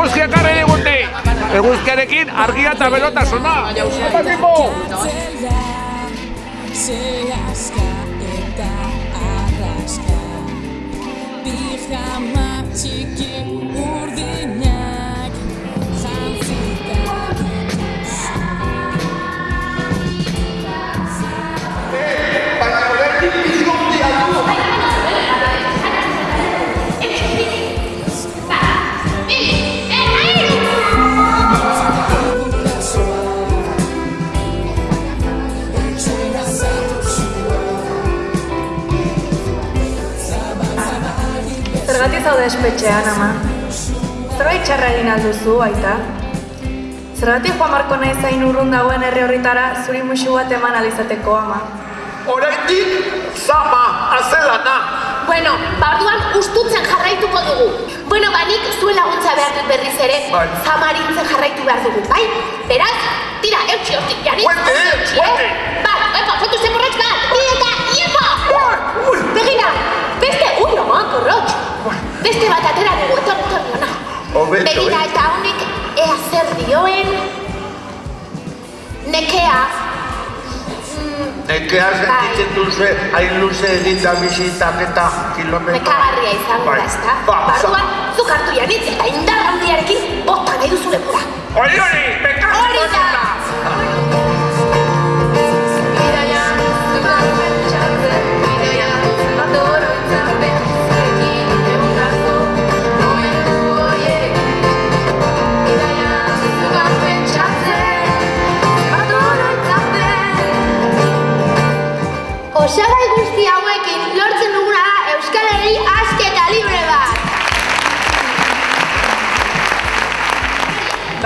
Eguzkia karri digute! Eguzkiarekin argia eta berotasuna! Eta tipo! Eta arraska Pijama txiki urdinak Zergatik zaude espetxean, ama? Zerbait txarra egin alduzu, aita? Zergatik Juan Marko nahi zain urrun dagoen herri horritara zuri musu bat eman alizateko, ama? Oraindik zama azelana! Bueno, barduan ustutzen jarraituko dugu. Bueno, banik zuen laguntza behar dut berriz ere, Bai. zamarintzen jarraitu behar dugu, bai? Beraz, tira, eutxi hortik, jari. Guante, guante. Hobeto, Begira, eh? eta honek ea zer dioen... Nekea, Nekea sentitzen duzu hain luze egin da bizitak eta kilometro... nekagarria izango da, ezta? Ba, Barduan, zuk hartu janitz eta indar handiarekin bota nahi duzu lepura. Hori hori,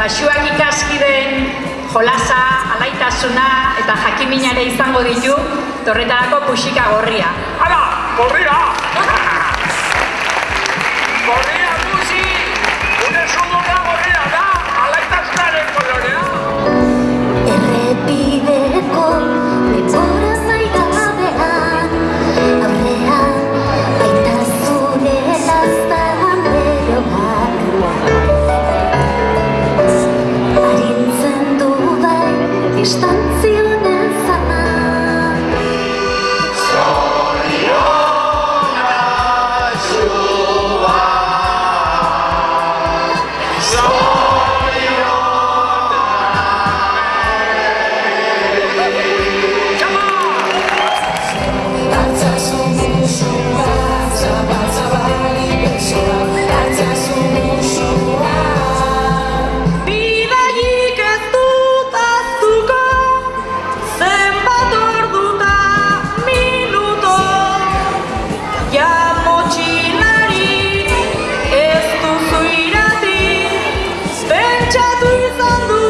Basuak ikaskideen jolasa, alaitasuna eta jakiminare izango ditu, torretarako puxika gorria. Hala! Gorria see you. tuy gian đủ